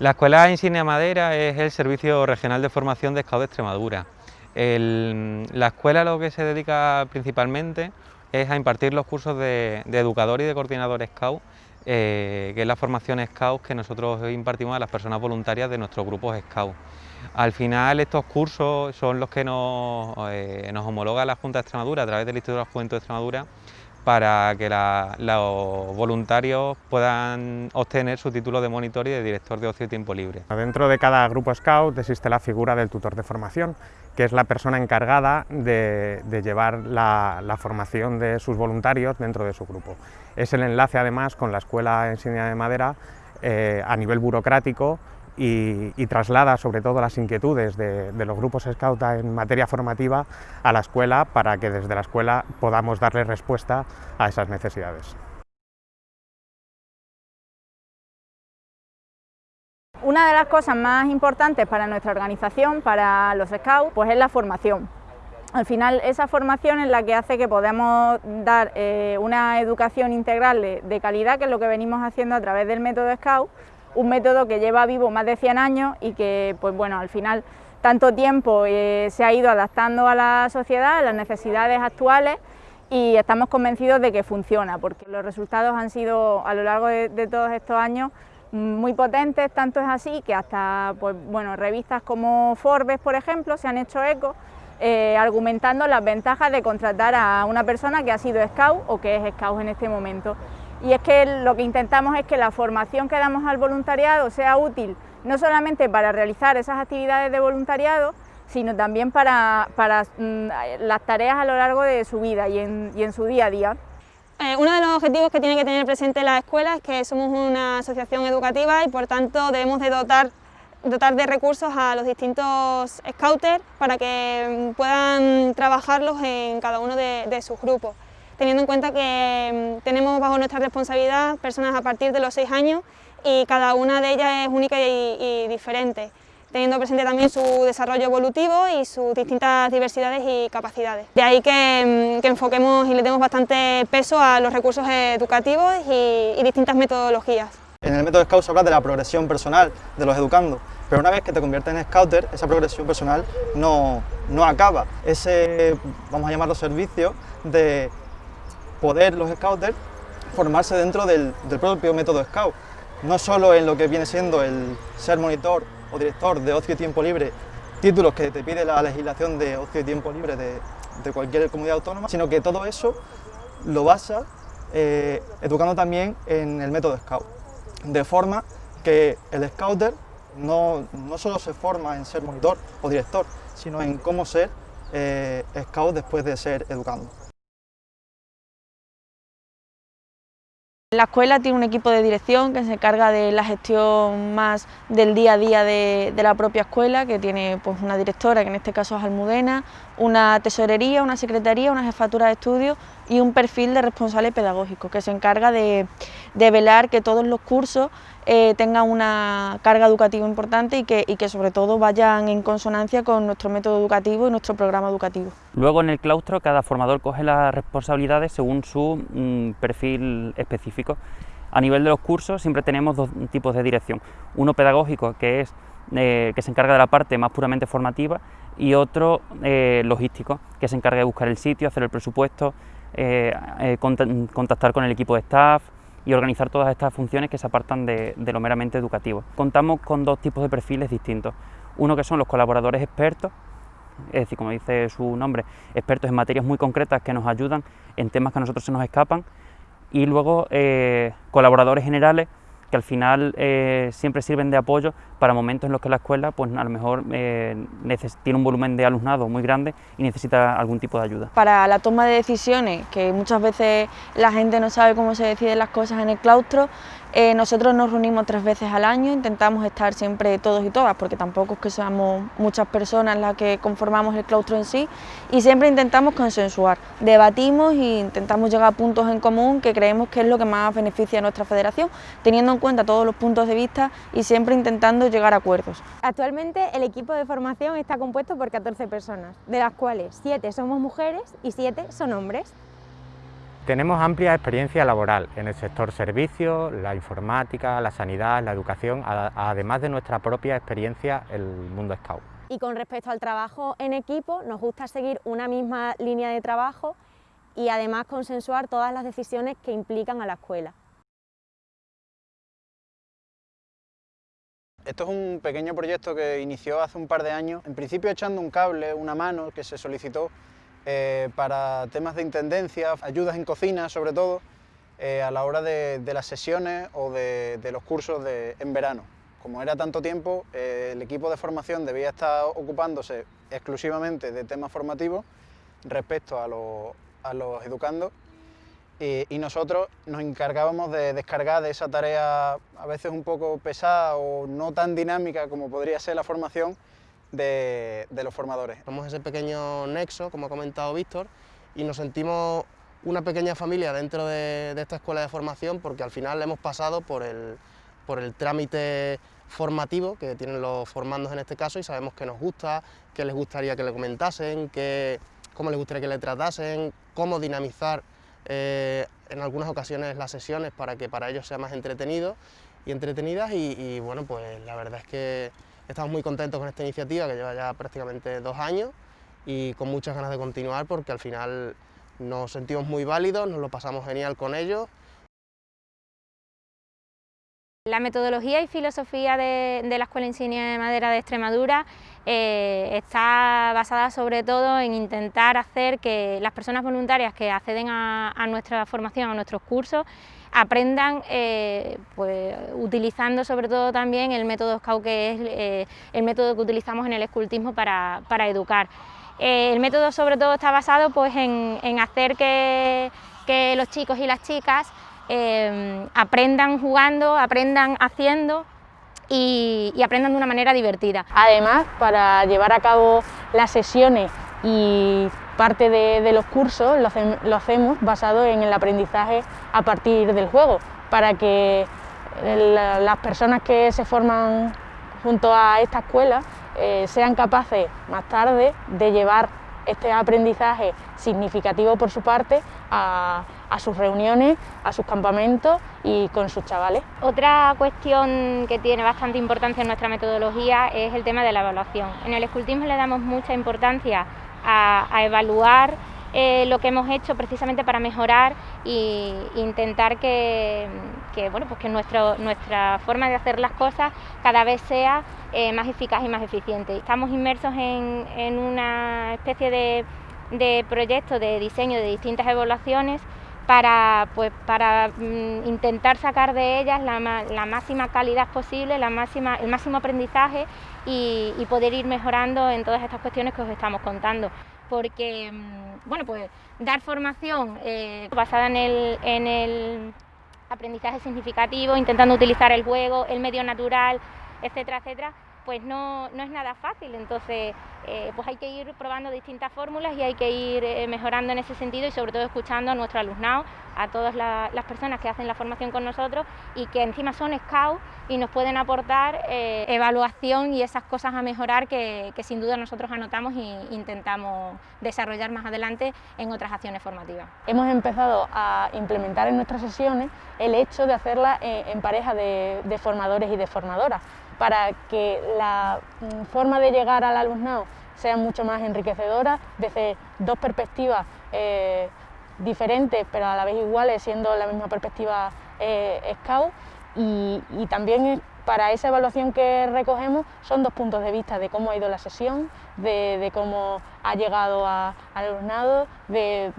La Escuela Insignia Madera es el Servicio Regional de Formación de Scout de Extremadura. la escuela lo que se dedica principalmente es a impartir los cursos de, educador y de coordinador Scout, eh, que es la formación Scout que nosotros impartimos a las personas voluntarias de nuestros grupos Scout. Al final estos cursos son los que nos, eh, homologa la Junta de Extremadura a través del Instituto de la Juventud de Extremadura para que los voluntarios puedan obtener su título de monitor y de director de ocio y tiempo libre. Dentro de cada grupo Scout existe la figura del tutor de formación, que es la persona encargada de, llevar la, formación de sus voluntarios dentro de su grupo. Es el enlace además con la Escuela Enseña de Madera eh, a nivel burocrático y, traslada sobre todo las inquietudes de, los grupos Scout en materia formativa a la escuela para que desde la escuela podamos darle respuesta a esas necesidades. Una de las cosas más importantes para nuestra organización, para los Scouts, pues es la formación. Al final esa formación es la que hace que podamos dar eh, una educación integral de calidad, que es lo que venimos haciendo a través del método Scout, un método que lleva vivo más de 100 años y que, pues bueno, al final tanto tiempo eh, se ha ido adaptando a la sociedad, a las necesidades actuales y estamos convencidos de que funciona, porque los resultados han sido a lo largo de, todos estos años muy potentes, tanto es así que hasta pues, bueno, revistas como Forbes, por ejemplo, se han hecho eco eh, argumentando las ventajas de contratar a una persona que ha sido scout o que es scout en este momento y es que lo que intentamos es que la formación que damos al voluntariado sea útil no solamente para realizar esas actividades de voluntariado, sino también para, mm, las tareas a lo largo de su vida y en, su día a día. Eh, uno de los objetivos que tiene que tener presente la escuela es que somos una asociación educativa y por tanto debemos de dotar, dotar de recursos a los distintos scouters para que mm, puedan trabajarlos en cada uno de sus grupos teniendo en cuenta que mm, tenemos bajo nuestra responsabilidad personas a partir de los seis años y cada una de ellas es única y, diferente, teniendo presente también su desarrollo evolutivo y sus distintas diversidades y capacidades. De ahí que, mm, enfoquemos y le demos bastante peso a los recursos educativos y, distintas metodologías. En el método Scout se habla de la progresión personal de los educandos, pero una vez que te conviertes en Scouter, esa progresión personal no, no acaba. Ese, vamos a llamarlo servicio, de poder los scouters formarse dentro del, propio método scout, no solo en lo que viene siendo el ser monitor o director de ocio y tiempo libre, títulos que te pide la legislación de ocio y tiempo libre de, cualquier comunidad autónoma, sino que todo eso lo basa eh, educando también en el método scout, de forma que el scouter no, no solo se forma en ser monitor o director, sino en cómo ser eh, scout después de ser educando. La escuela tiene un equipo de dirección que se encarga de la gestión más del día a día de, la propia escuela, que tiene pues, una directora, que en este caso es Almudena, una tesorería, una secretaría, una jefatura de estudios y un perfil de responsable pedagógico, que se encarga de, velar que todos los cursos eh, tengan una carga educativa importante y que, y que sobre todo vayan en consonancia con nuestro método educativo y nuestro programa educativo. Luego en el claustro cada formador coge las responsabilidades según su mm, perfil específico. A nivel de los cursos siempre tenemos dos tipos de dirección, uno pedagógico que es eh, que se encarga de la parte más puramente formativa y otro eh, logístico que se encarga de buscar el sitio, hacer el presupuesto, contactar con el equipo de staff, y organizar todas estas funciones que se apartan de, lo meramente educativo. Contamos con dos tipos de perfiles distintos. Uno que son los colaboradores expertos, es decir, como dice su nombre, expertos en materias muy concretas que nos ayudan en temas que a nosotros se nos escapan, y luego eh, colaboradores generales que al final eh, siempre sirven de apoyo para momentos en los que la escuela pues a lo mejor eh, tiene un volumen de alumnado muy grande y necesita algún tipo de ayuda. Para la toma de decisiones, que muchas veces la gente no sabe cómo se deciden las cosas en el claustro, eh, nosotros nos reunimos tres veces al año, intentamos estar siempre todos y todas, porque tampoco es que seamos muchas personas las que conformamos el claustro en sí, y siempre intentamos consensuar, debatimos e intentamos llegar a puntos en común que creemos que es lo que más beneficia a nuestra federación, teniendo en cuenta todos los puntos de vista y siempre intentando llegar a acuerdos. Actualmente el equipo de formación está compuesto por 14 personas, de las cuales 7 somos mujeres y 7 son hombres. Tenemos amplia experiencia laboral en el sector servicios, la informática, la sanidad, la educación, además de nuestra propia experiencia en el mundo Scout. Y con respecto al trabajo en equipo, nos gusta seguir una misma línea de trabajo y además consensuar todas las decisiones que implican a la escuela. Esto es un pequeño proyecto que inició hace un par de años, en principio echando un cable, una mano que se solicitó eh, para temas de intendencia, ayudas en cocina sobre todo, eh, a la hora de, las sesiones o de, los cursos en verano. Como era tanto tiempo, eh, el equipo de formación debía estar ocupándose exclusivamente de temas formativos respecto a, los educandos y, nosotros nos encargábamos de descargar de esa tarea a veces un poco pesada o no tan dinámica como podría ser la formación, de, los formadores. Somos ese pequeño nexo, como ha comentado Víctor, y nos sentimos una pequeña familia dentro de, esta escuela de formación porque al final hemos pasado por el, por el trámite formativo que tienen los formandos en este caso y sabemos que nos gusta, qué les gustaría que le comentasen, qué, cómo les gustaría que le tratasen, cómo dinamizar eh, en algunas ocasiones las sesiones para que para ellos sea más entretenido y entretenidas y bueno, pues la verdad es que Estamos muy contentos con esta iniciativa que lleva ya prácticamente dos años y con muchas ganas de continuar porque al final nos sentimos muy válidos, nos lo pasamos genial con ellos. La metodología y filosofía de, la Escuela Insignia de Madera de Extremadura eh, está basada sobre todo en intentar hacer que las personas voluntarias que acceden a, nuestra formación, a nuestros cursos, aprendan eh, pues, utilizando sobre todo también el método Scout que es eh, el método que utilizamos en el escultismo para, educar. Eh, el método sobre todo está basado pues, en, hacer que, los chicos y las chicas aprendan jugando, aprendan haciendo y, aprendan de una manera divertida. Además, para llevar a cabo las sesiones y parte de, los cursos lo, hacemos basado en el aprendizaje a partir del juego, para que las personas que se forman junto a esta escuela eh, sean capaces más tarde de llevar este aprendizaje significativo por su parte a, sus reuniones, a sus campamentos y con sus chavales. Otra cuestión que tiene bastante importancia en nuestra metodología es el tema de la evaluación. En el escultismo le damos mucha importancia a, evaluar eh, lo que hemos hecho precisamente para mejorar e intentar que, bueno, pues que nuestra forma de hacer las cosas cada vez sea eh, más eficaz y más eficiente. Estamos inmersos en, una especie de, de proyecto de diseño de distintas evaluaciones para, pues, para mm, intentar sacar de ellas la, máxima calidad posible, la máxima, el máximo aprendizaje y, poder ir mejorando en todas estas cuestiones que os estamos contando. Porque, mm, bueno, pues dar formación eh, basada en el, en el aprendizaje significativo, intentando utilizar el juego, el medio natural, etcétera, etcétera, pues no, no es nada fácil, entonces eh, pues hay que ir probando distintas fórmulas y hay que ir eh, mejorando en ese sentido y sobre todo escuchando a nuestro alumnado, a todas las personas que hacen la formación con nosotros y que encima son scouts y nos pueden aportar eh, evaluación y esas cosas a mejorar que, sin duda nosotros anotamos e intentamos desarrollar más adelante en otras acciones formativas. Hemos empezado a implementar en nuestras sesiones el hecho de hacerla en pareja de, de formadores y de formadoras para que la mm, forma de llegar al alumnado sea mucho más enriquecedora desde dos perspectivas eh, diferentes pero a la vez iguales siendo la misma perspectiva eh, y, también para esa evaluación que recogemos son dos puntos de vista de cómo ha ido la sesión, de, cómo ha llegado al alumnado, de,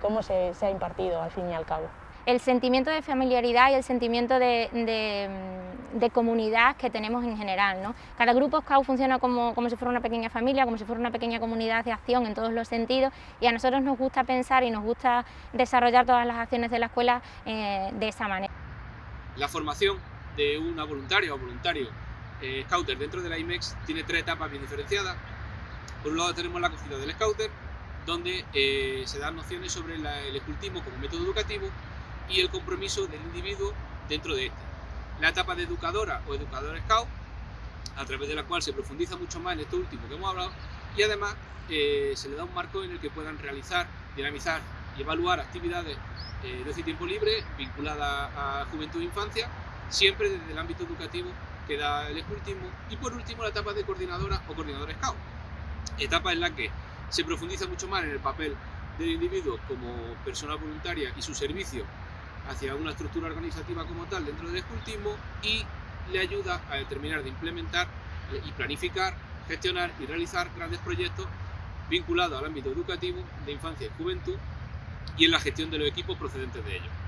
cómo se ha impartido al fin y al cabo el sentimiento de familiaridad y el sentimiento de, comunidad que tenemos en general. ¿no? Cada grupo Scout funciona como, si fuera una pequeña familia, como si fuera una pequeña comunidad de acción en todos los sentidos y a nosotros nos gusta pensar y nos gusta desarrollar todas las acciones de la escuela eh, de esa manera. La formación de una voluntaria o voluntario eh, Scouter dentro de la IMEX tiene tres etapas bien diferenciadas. Por un lado tenemos la acogida del Scouter, donde eh, se dan nociones sobre el escultismo como método educativo y el compromiso del individuo dentro de este. La etapa de educadora o educador scout, a través de la cual se profundiza mucho más en esto último que hemos hablado, y además eh, se le da un marco en el que puedan realizar, dinamizar y evaluar actividades eh, de y tiempo libre vinculada a juventud e infancia, siempre desde el ámbito educativo que da el escultismo. Y por último, la etapa de coordinadora o coordinador scout, etapa en la que se profundiza mucho más en el papel del individuo como persona voluntaria y su servicio hacia una estructura organizativa como tal dentro del escultismo y le ayuda a determinar de implementar y planificar, gestionar y realizar grandes proyectos vinculados al ámbito educativo de infancia y juventud y en la gestión de los equipos procedentes de ellos.